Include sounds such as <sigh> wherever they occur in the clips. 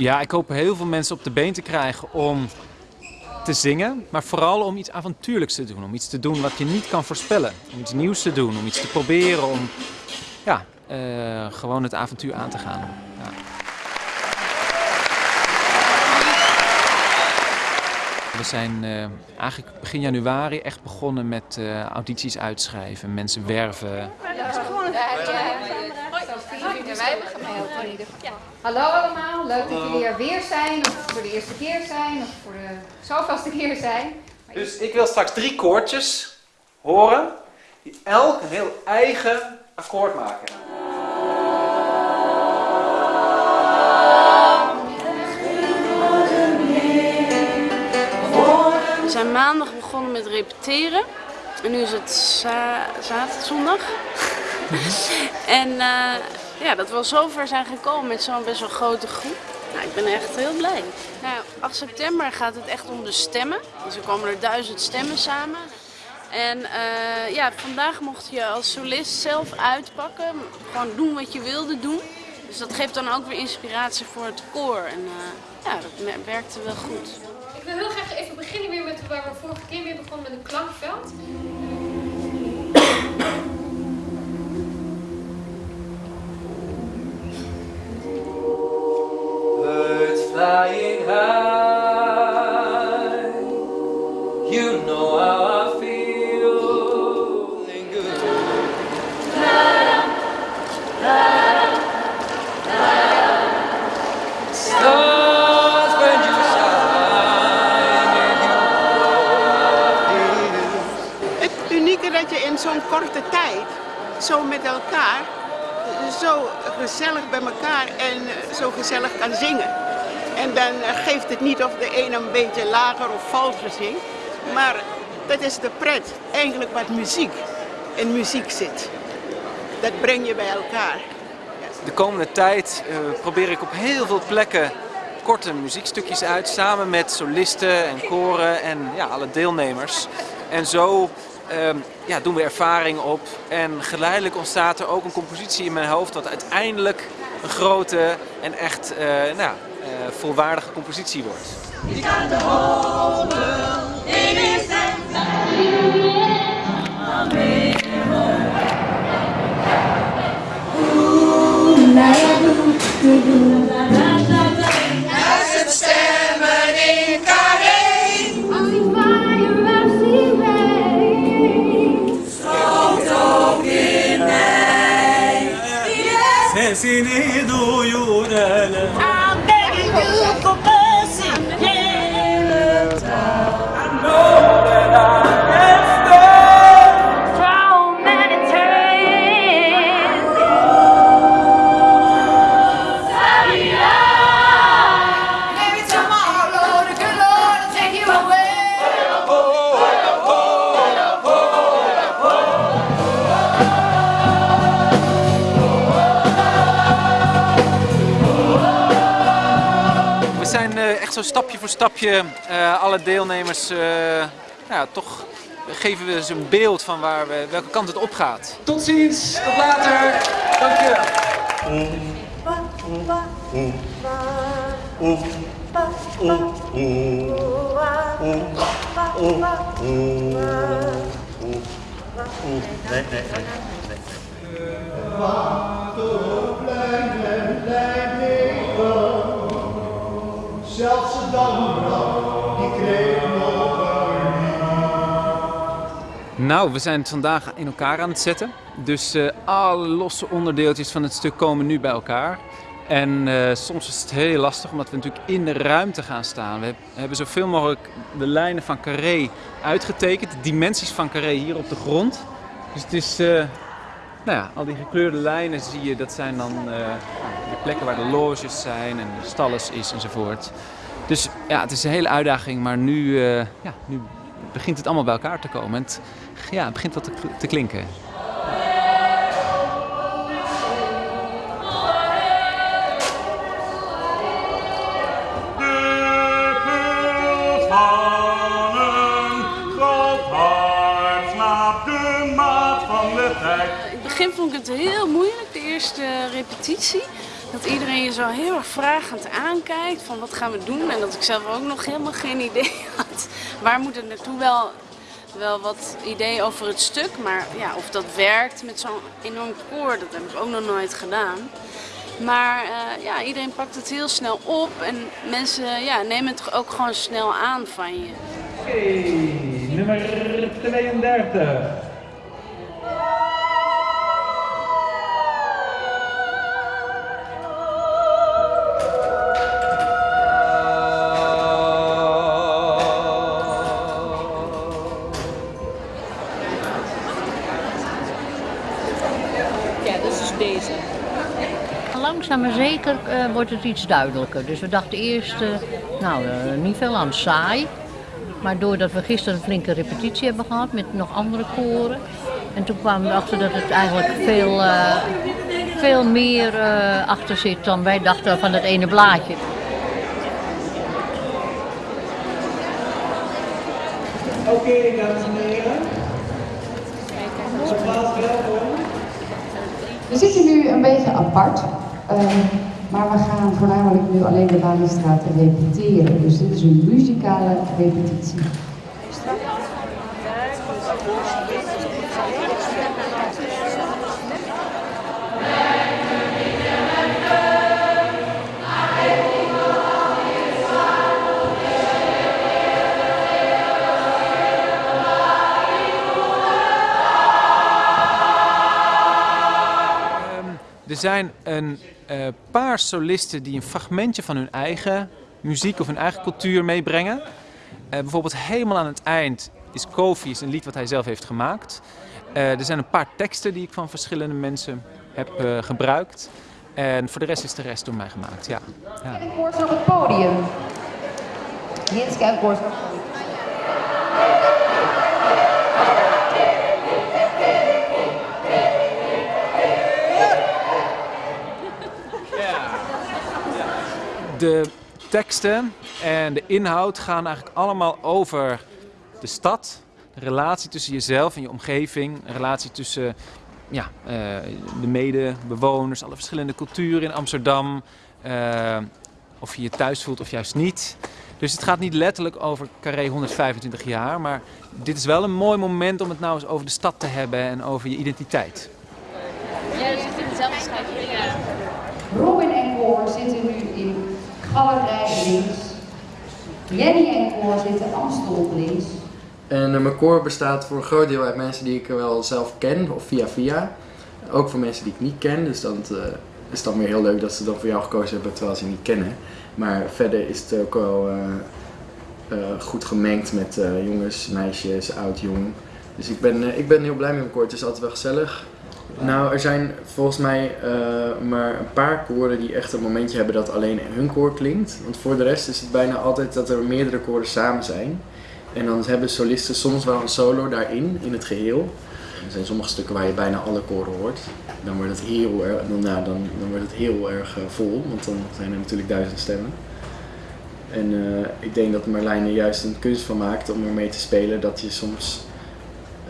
Ja, ik hoop heel veel mensen op de been te krijgen om te zingen, maar vooral om iets avontuurlijks te doen. Om iets te doen wat je niet kan voorspellen. Om iets nieuws te doen, om iets te proberen, om ja, uh, gewoon het avontuur aan te gaan. Ja. We zijn uh, eigenlijk begin januari echt begonnen met uh, audities uitschrijven, mensen werven. Ja, gewoon een wij hebben gemaild geval. Hallo allemaal, leuk dat jullie er weer zijn, of voor de eerste keer zijn, of voor de zoveelste keer zijn. Dus ik wil straks drie koortjes horen, die elk een heel eigen akkoord maken. We zijn maandag begonnen met repeteren. En nu is het zaterdag, zondag. <laughs> en uh, ja, dat we al zover zijn gekomen met zo'n best wel grote groep. Nou, ik ben echt heel blij. Nou, 8 september gaat het echt om de stemmen. Dus er komen er duizend stemmen samen. En uh, ja, vandaag mocht je als solist zelf uitpakken. Gewoon doen wat je wilde doen. Dus dat geeft dan ook weer inspiratie voor het koor. En uh, ja, dat werkte wel goed. Ik wil heel graag even beginnen weer met waar we vorige keer weer begonnen met een klankveld. Zo met elkaar zo gezellig bij elkaar en zo gezellig kan zingen. En dan geeft het niet of de ene een beetje lager of valser zingt. Maar dat is de pret, eigenlijk wat muziek in muziek zit. Dat breng je bij elkaar. De komende tijd uh, probeer ik op heel veel plekken korte muziekstukjes uit. Samen met solisten en koren en ja, alle deelnemers. En zo uh, ja, doen we ervaring op. En geleidelijk ontstaat er ook een compositie in mijn hoofd. Wat uiteindelijk een grote en echt uh, nou, uh, volwaardige compositie wordt. Duizend seni doğru zo stapje voor stapje uh, alle deelnemers uh, ja, toch geven we ze een beeld van waar we, welke kant het op gaat. Tot ziens, tot later. Dank je. Nee, nee, nee. Nou, we zijn het vandaag in elkaar aan het zetten. Dus uh, alle losse onderdeeltjes van het stuk komen nu bij elkaar. En uh, soms is het heel lastig omdat we natuurlijk in de ruimte gaan staan. We hebben zoveel mogelijk de lijnen van Carré uitgetekend, de dimensies van Carré hier op de grond. Dus het is, uh, nou ja, al die gekleurde lijnen zie je, dat zijn dan de plekken waar de loges zijn en de stalles is enzovoort. Dus ja, het is een hele uitdaging, maar nu, ja, nu begint het allemaal bij elkaar te komen. En het, ja, het begint wat te, te klinken. In het begin vond ik het heel moeilijk, de eerste repetitie. dat iedereen je zo heel erg vragend aankijkt van wat gaan we doen. En dat ik zelf ook nog helemaal geen idee had. Waar moet het naartoe? Wel, wel wat idee over het stuk, maar ja, of dat werkt met zo'n enorm koor, dat heb ik ook nog nooit gedaan. Maar eh, ja, iedereen pakt het heel snel op en mensen ja, nemen het ook gewoon snel aan van je. Oké, nummer 32. Deze. Langzaam maar zeker eh, wordt het iets duidelijker. Dus we dachten eerst, eh, nou, eh, niet veel aan saai. Maar doordat we gisteren een flinke repetitie hebben gehad met nog andere koren. En toen kwamen we erachter dat het eigenlijk veel, eh, veel meer eh, achter zit dan wij dachten van het ene blaadje. Oké, dames en heren. Nogmaals welkom. We zitten nu een beetje apart, ehm, maar we gaan voornamelijk nu alleen de Walenstraat repeteren. Dus dit is een muzikale repetitie. Zijn een eh, paar solisten die een fragmentje van hun eigen muziek of hun eigen cultuur meebrengen. Eh, bijvoorbeeld helemaal aan het eind is Kofi is een lied wat hij zelf heeft gemaakt. Eh, er zijn een paar teksten die ik van verschillende mensen heb gebruikt. En voor de rest is de rest door mij gemaakt. Ja. ja. Op het podium. Jens Kerkkoors. De teksten en de inhoud gaan eigenlijk allemaal over de stad, de relatie tussen jezelf en je omgeving, een relatie tussen ja, eh, de medebewoners, alle verschillende culturen in Amsterdam, eh, of je je thuis voelt of juist niet. Dus het gaat niet letterlijk over Carré 125 jaar, maar dit is wel een mooi moment om het nou eens over de stad te hebben en over je identiteit. Ja, dat zit in dezelfde schrijving. Ja. Robin en Koor zitten nu in galerij links. Jenny en Koor zitten Amstel links. En eh, mijn koor bestaat voor een groot deel uit mensen die ik wel zelf ken, of via via. Ook voor mensen die ik niet ken, dus dan eh, is dan weer heel leuk dat ze dan voor jou gekozen hebben terwijl ze niet kennen. Maar verder is het ook wel eh, eh, goed gemengd met eh, jongens, meisjes, oud, jong. Dus ik ben, eh, ik ben heel blij met mijn koor, het is altijd wel gezellig. Nou, er zijn volgens mij eh, maar een paar koren die echt een momentje hebben dat alleen hun koor klinkt. Want voor de rest is het bijna altijd dat er meerdere koren samen zijn. En dan hebben solisten soms wel een solo daarin, in het geheel. Er zijn sommige stukken waar je bijna alle koren hoort. Dan wordt het heel erg, dan, nou, dan, dan wordt het heel erg eh, vol, want dan zijn er natuurlijk duizend stemmen. En eh, ik denk dat Marlijn er juist een kunst van maakt om ermee te spelen dat je soms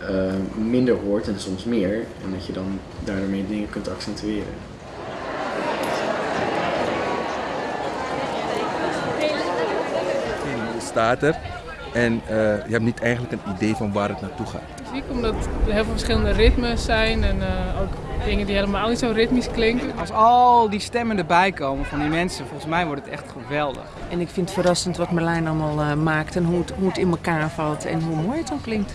eh, minder hoort en soms meer. En dat je dan daarmee dingen kunt accentueren. Je staat er en eh, je hebt niet eigenlijk een idee van waar het naartoe gaat. muziek, omdat er heel veel verschillende ritmes zijn en eh, ook dingen die helemaal niet zo ritmisch klinken. Als al die stemmen erbij komen van die mensen, volgens mij wordt het echt geweldig. En ik vind het verrassend wat Marlijn allemaal eh, maakt en hoe het, hoe het in elkaar valt en hoe mooi het dan klinkt.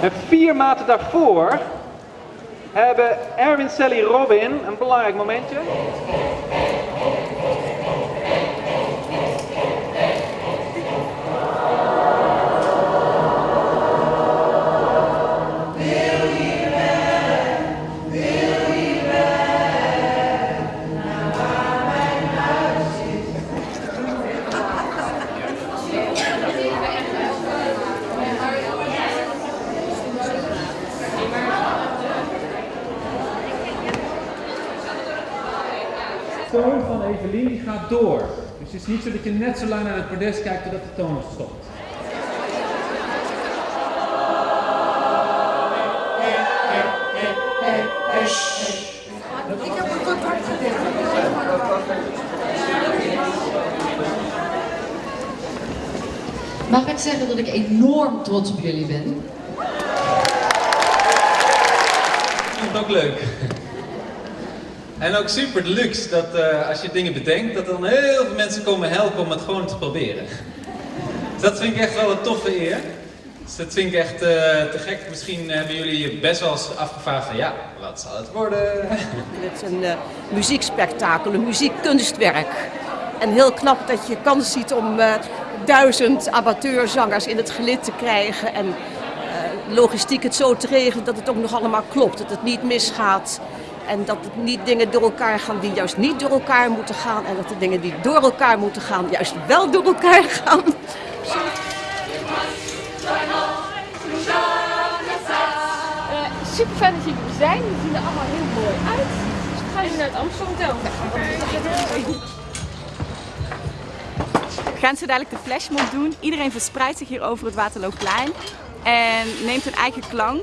En vier maten daarvoor hebben Erwin, Sally, Robin een belangrijk momentje. Evelien die gaat door. Dus het is niet zo dat je net zo lang naar het bordes kijkt totdat de toon stopt. Ik heb een. Mag ik zeggen dat ik enorm trots op jullie ben? Ik vind het ook leuk. En ook super deluxe dat eh, als je dingen bedenkt, dat dan heel veel mensen komen helpen om het gewoon te proberen. Dus dat vind ik echt wel een toffe eer. Dus dat vind ik echt eh, te gek. Misschien hebben jullie je best wel eens afgevraagd van ja, wat zal het worden? <laughs> Het is een eh, muziekspektakel, een muziekkunstwerk. En heel knap dat je kans ziet om duizend amateurzangers in het gelid te krijgen. En logistiek het zo te regelen dat het ook nog allemaal klopt. Dat het niet misgaat. En dat het niet dingen door elkaar gaan die juist niet door elkaar moeten gaan. En dat de dingen die door elkaar moeten gaan juist wel door elkaar gaan. super fijn dat jullie er zijn. Die zien er allemaal heel mooi uit. Dus we gaan nu naar het Amsterdam Hotel. We gaan zo dadelijk de flashmob doen. Iedereen verspreidt zich hier over het Waterloopplein en neemt een eigen klank.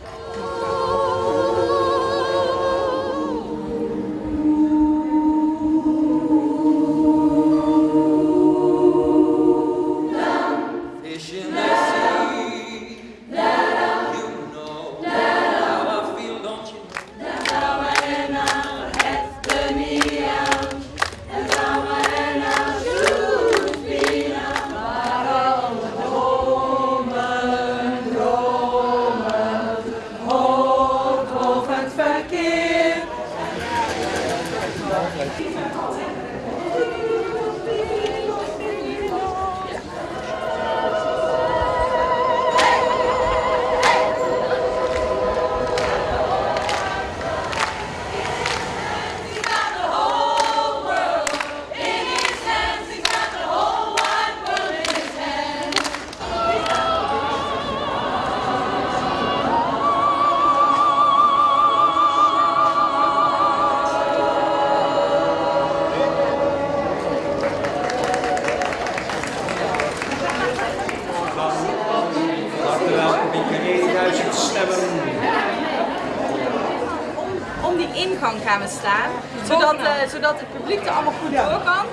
Om die ingang gaan we staan, zodat, eh, zodat het publiek er allemaal goed door kan.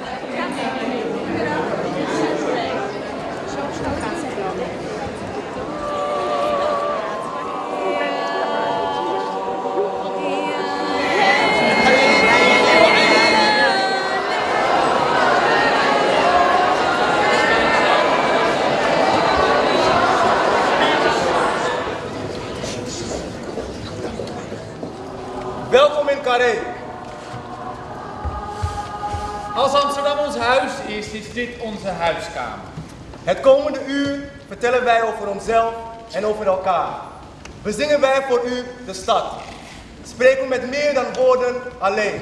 Welkom in Carré. Als Amsterdam ons huis is, is dit onze huiskamer. Het komende uur vertellen wij over onszelf en over elkaar. Bezingen wij voor u de stad. Spreken we met meer dan woorden alleen.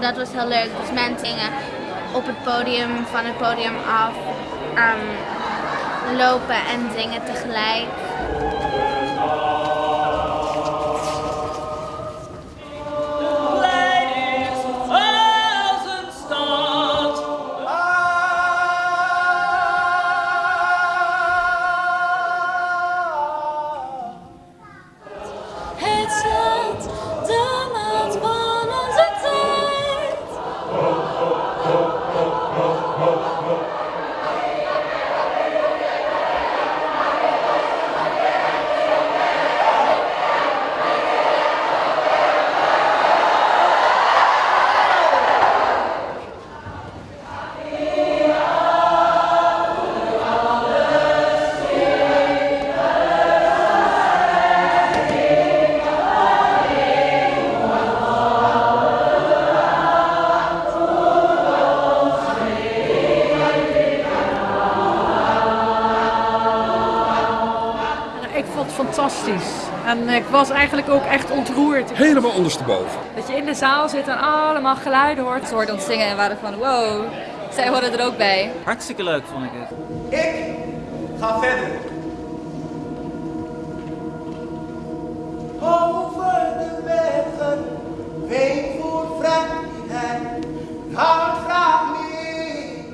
Dat was heel leuk. Dus mensen gingen op het podium, van het podium af, ehm, lopen en zingen tegelijk. En ik was eigenlijk ook echt ontroerd. Helemaal ondersteboven. Dat je in de zaal zit en allemaal geluiden hoort. Ze hoorden ons zingen en waren van wow, zij horen er ook bij. Hartstikke leuk vond ik het. Ik ga verder. Over de bergen, ween voor vrijheid. Hart vraagt meer,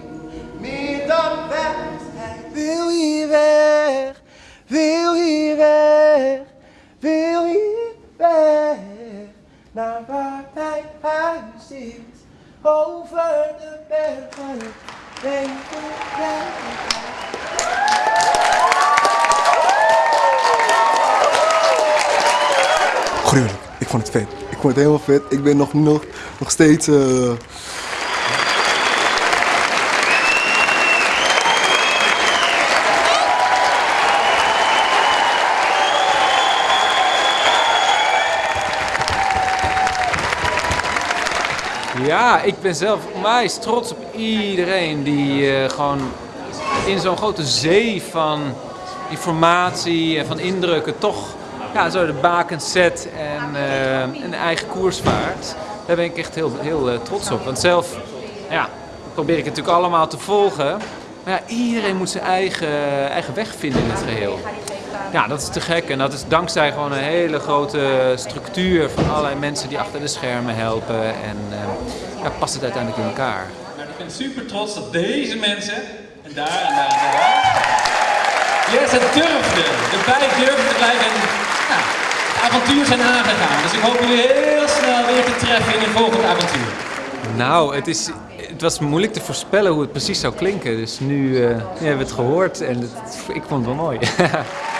meer dan wijsheid. Wil hier weg, wil hier weg, Naar waar mijn huis is, over de bergen, voor vrijheid. Gruwelijk. Ik vond het vet. Ik vond het helemaal vet. Ik ben nog, nog, nog steeds... eh, Ja, ik ben zelf onwijs trots op iedereen die eh, gewoon in zo'n grote zee van informatie en van indrukken toch ja, zo de bakens zet en eh, een eigen koers vaart. Daar ben ik echt heel, heel eh, trots op. Want zelf ja, probeer ik het natuurlijk allemaal te volgen. Maar ja, iedereen moet zijn eigen, eigen weg vinden in het geheel. Ja, dat is te gek. En dat is dankzij gewoon een hele grote structuur van allerlei mensen die achter de schermen helpen. En eh, ja, past het uiteindelijk in elkaar. Nou, ik ben super trots dat deze mensen, en daar en daar en daar, yes, het durfden, erbij durfden te blijven en het avontuur zijn aangegaan. Dus ik hoop jullie heel snel weer te treffen in een volgend avontuur. Nou, het, is, het was moeilijk te voorspellen hoe het precies zou klinken. Dus nu, eh, nu hebben we het gehoord en het, ik vond het wel mooi. <laughs>